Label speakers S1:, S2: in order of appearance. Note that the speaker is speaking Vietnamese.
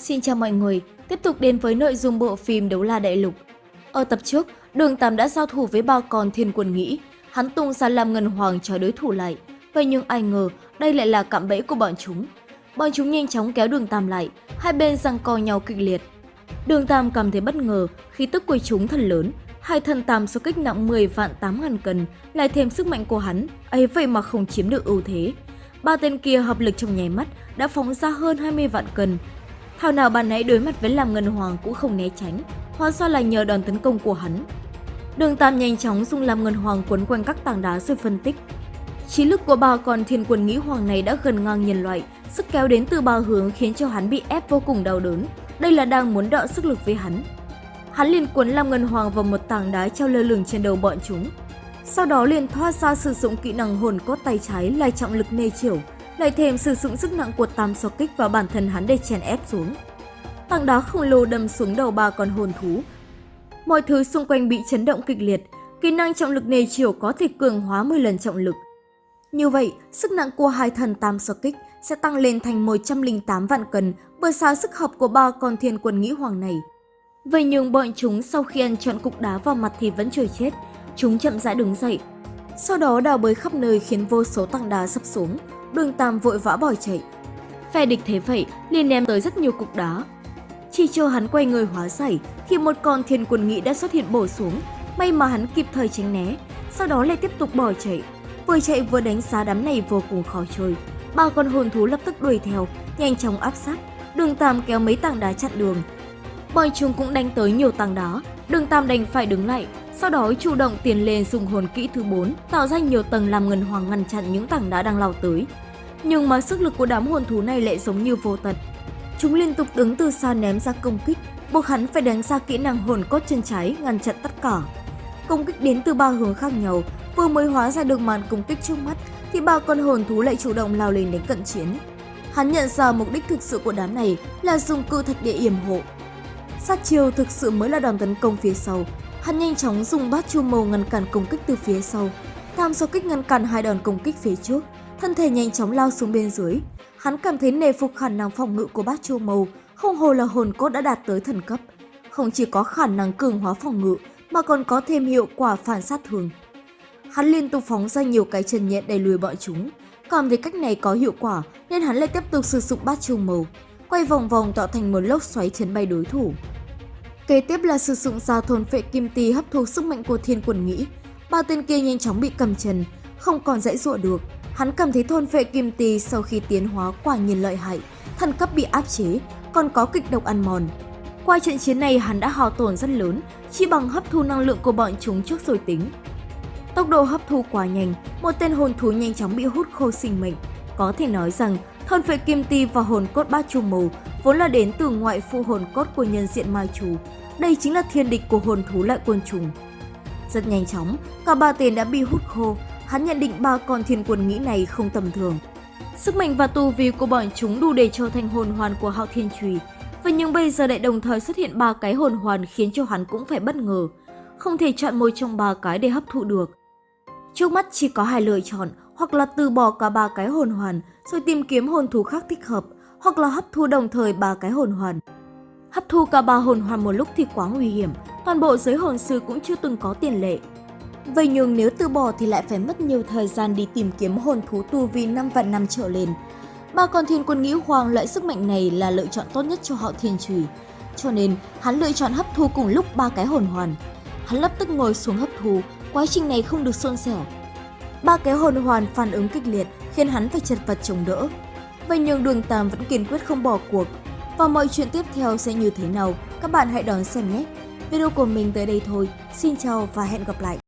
S1: Xin chào mọi người, tiếp tục đến với nội dung bộ phim Đấu La Đại Lục. Ở tập trước, Đường Tam đã giao thủ với ba con thiên quân nghĩ, hắn tung ra làm ngân hoàng cho đối thủ lại. Vậy nhưng ai ngờ, đây lại là cạm bẫy của bọn chúng. Bọn chúng nhanh chóng kéo Đường Tam lại, hai bên giằng co nhau kịch liệt. Đường Tam cảm thấy bất ngờ khi tức của chúng thật lớn, hai thần tam số kích nặng 10 vạn 8 ngàn cân, lại thêm sức mạnh của hắn, ấy vậy mà không chiếm được ưu thế. Ba tên kia hợp lực trong nháy mắt đã phóng ra hơn 20 vạn cân, Thảo nào bạn nãy đối mặt với lam ngân hoàng cũng không né tránh, hóa ra là nhờ đòn tấn công của hắn. Đường Tam nhanh chóng dùng lam ngân hoàng quấn quanh các tảng đá rồi phân tích. Trí lực của bà còn thiên quân nghĩ hoàng này đã gần ngang nhân loại, sức kéo đến từ ba hướng khiến cho hắn bị ép vô cùng đau đớn. Đây là đang muốn đọ sức lực với hắn. Hắn liền cuốn lam ngân hoàng vào một tảng đá treo lơ lửng trên đầu bọn chúng. Sau đó liền thoát ra sử dụng kỹ năng hồn cốt tay trái là trọng lực nê chiều lại thêm sử dụng sức nặng của tam so kích vào bản thân hắn để chèn ép xuống. Tảng đá khổng lồ đâm xuống đầu ba con hồn thú. Mọi thứ xung quanh bị chấn động kịch liệt, kỹ năng trọng lực nề chiều có thể cường hóa 10 lần trọng lực. Như vậy, sức nặng của hai thần tam so kích sẽ tăng lên thành 108 vạn cân bởi sao sức hợp của ba con thiên quân nghĩ hoàng này. Vậy nhưng bọn chúng sau khi ăn trọn cục đá vào mặt thì vẫn chưa chết, chúng chậm rãi đứng dậy. Sau đó đào bới khắp nơi khiến vô số tảng đá sắp xuống, đường Tam vội vã bỏ chạy. Phe địch thế vậy, liền ném tới rất nhiều cục đá. Chỉ chờ hắn quay người hóa giải thì một con thiên quân nghị đã xuất hiện bổ xuống, may mà hắn kịp thời tránh né, sau đó lại tiếp tục bỏ chạy. Vừa chạy vừa đánh giá đám này vô cùng khó chơi. Ba con hồn thú lập tức đuổi theo, nhanh chóng áp sát, đường Tam kéo mấy tảng đá chặn đường. Bọn chúng cũng đánh tới nhiều tảng đá, đường Tam đành phải đứng lại, sau đó chủ động tiến lên dùng hồn kỹ thứ 4, tạo ra nhiều tầng làm ngân hoàng ngăn chặn những tảng đá đang lao tới. Nhưng mà sức lực của đám hồn thú này lại giống như vô tận. Chúng liên tục đứng từ xa ném ra công kích, buộc hắn phải đánh ra kỹ năng hồn cốt chân trái ngăn chặn tất cả. Công kích đến từ ba hướng khác nhau, vừa mới hóa ra được màn công kích trước mắt thì ba con hồn thú lại chủ động lao lên đánh cận chiến. Hắn nhận ra mục đích thực sự của đám này là dùng cự thạch để yểm hộ. Sát chiêu thực sự mới là đòn tấn công phía sau, Hắn nhanh chóng dùng bát chu màu ngăn cản công kích từ phía sau. Tam số kích ngăn cản hai đòn công kích phía trước, thân thể nhanh chóng lao xuống bên dưới. Hắn cảm thấy nề phục khả năng phòng ngự của bát chu màu, không hồ là hồn cốt đã đạt tới thần cấp. Không chỉ có khả năng cường hóa phòng ngự, mà còn có thêm hiệu quả phản sát thường. Hắn liên tục phóng ra nhiều cái chân nhện đẩy lùi bọn chúng. Cảm thấy cách này có hiệu quả nên hắn lại tiếp tục sử dụng bát chu màu, quay vòng vòng tạo thành một lốc xoáy chấn bay đối thủ. Kế tiếp là sử dụng ra thôn phệ kim tì hấp thu sức mạnh của thiên quần nghĩ. Ba tên kia nhanh chóng bị cầm chân, không còn dãy dụa được. Hắn cảm thấy thôn phệ kim tì sau khi tiến hóa quả nhiên lợi hại, thần cấp bị áp chế, còn có kịch độc ăn mòn. Qua trận chiến này hắn đã hao tổn rất lớn, chỉ bằng hấp thu năng lượng của bọn chúng trước rồi tính. Tốc độ hấp thu quá nhanh, một tên hồn thú nhanh chóng bị hút khô sinh mệnh. Có thể nói rằng, thôn phệ kim ti và hồn cốt bát chu màu vốn là đến từ ngoại phụ hồn cốt của nhân diện mai chủ, đây chính là thiên địch của hồn thú lại quân trùng. Rất nhanh chóng, cả ba tên đã bị hút khô, hắn nhận định ba con thiên quân nghĩ này không tầm thường. Sức mạnh và tu vi của bọn chúng đủ để trở thành hồn hoàn của hạo thiên trùy, và nhưng bây giờ lại đồng thời xuất hiện ba cái hồn hoàn khiến cho hắn cũng phải bất ngờ, không thể chọn một trong ba cái để hấp thụ được. Trước mắt chỉ có hai lựa chọn, hoặc là từ bỏ cả ba cái hồn hoàn rồi tìm kiếm hồn thú khác thích hợp, hoặc là hấp thu đồng thời ba cái hồn hoàn. Hấp thu cả ba hồn hoàn một lúc thì quá nguy hiểm, toàn bộ giới hồn sư cũng chưa từng có tiền lệ. Vậy nhưng nếu từ bỏ thì lại phải mất nhiều thời gian đi tìm kiếm hồn thú tu vi 5 vạn năm trở lên. Ba con thiên quân nghĩ hoàng loại sức mạnh này là lựa chọn tốt nhất cho họ thiên trùy. Cho nên, hắn lựa chọn hấp thu cùng lúc ba cái hồn hoàn. Hắn lập tức ngồi xuống hấp thu, quá trình này không được suôn sẻ. Ba cái hồn hoàn phản ứng kịch liệt khiến hắn phải chật vật chống đỡ. Vậy nhưng đường Tam vẫn kiên quyết không bỏ cuộc, và mọi chuyện tiếp theo sẽ như thế nào, các bạn hãy đón xem nhé. Video của mình tới đây thôi. Xin chào và hẹn gặp lại.